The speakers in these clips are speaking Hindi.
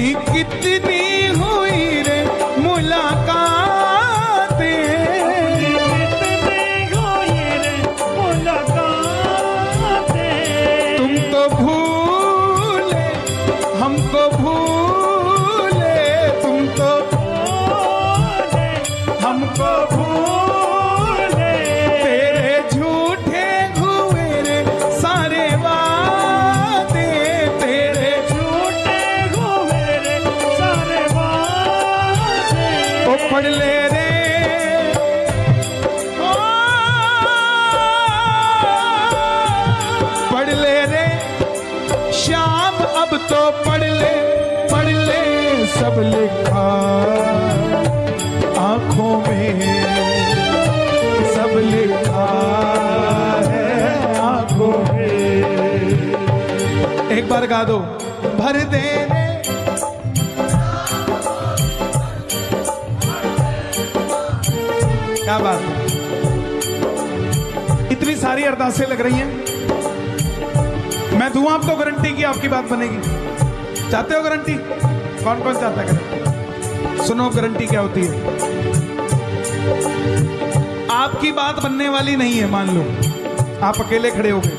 नहीं पढ़ ले पढ़ ले सब लिखा। आँखों में सब लिखा है, आँखों में। एक बार गा दो। भर दे क्या बात इतनी सारी अरदासें लग रही हैं। मैं दूँ आपको गारंटी की आपकी बात बनेगी। चाहते हो गारंटी? कौन कौन चाहता है? सुनो, गारंटी क्या होती है? आपकी बात बनने वाली नहीं है, मान लो। आप अकेले खड़े हो गए।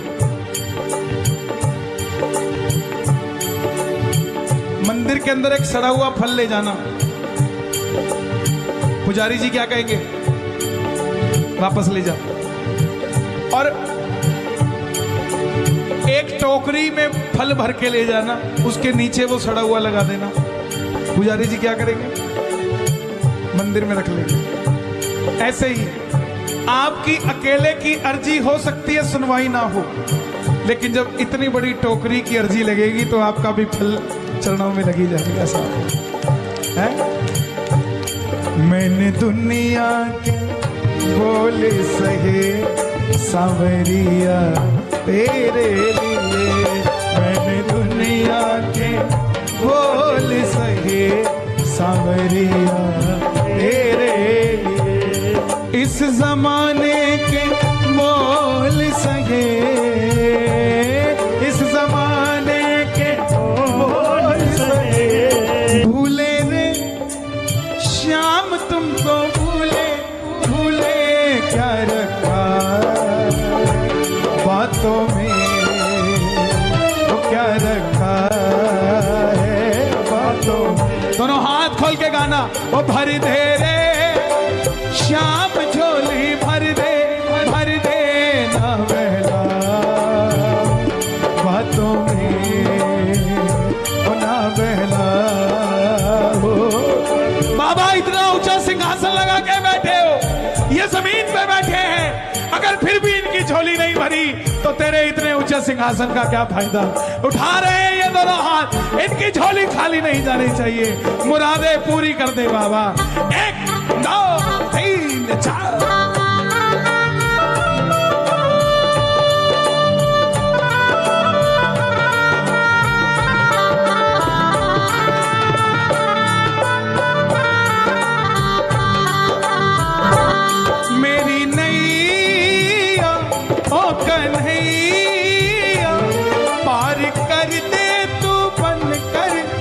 मंदिर के अंदर एक सड़ा हुआ फल ले जाना। पुजारी जी क्या कहेंगे? वापस ले जा और एक टोकरी में फल भर के ले जाना, उसके नीचे वो सड़ा हुआ लगा देना। पुजारी जी क्या करेंगे? मंदिर में रख लेंगे। ऐसे ही, आपकी अकेले की अर्जी हो सकती है, सुनवाई ना हो। लेकिन जब इतनी बड़ी टोकरी की अर्जी लगेगी तो आपका भी फल चरणों में लगी जाएगा साहब है? मैंने दुनिया के बोले सहे, सांवरिया इस जमाने के बोल सहे इस जमाने के बोल सहे भूले रे, श्याम तुमको भूले भूले क्या रखा? बातों में वो क्या रखा है? बातों दोनों हाथ खोल के गाना, वो भरी दे रे, श्याम अगर फिर भी इनकी झोली नहीं भरी। तो तेरे इतने ऊँचे सिंहासन का क्या फ़ायदा? उठा रहे हैं ये दोनों हाथ। इनकी झोली खाली नहीं जानी चाहिए। मुरादे पूरी कर दे बाबा। एक, दो, तीन, चार।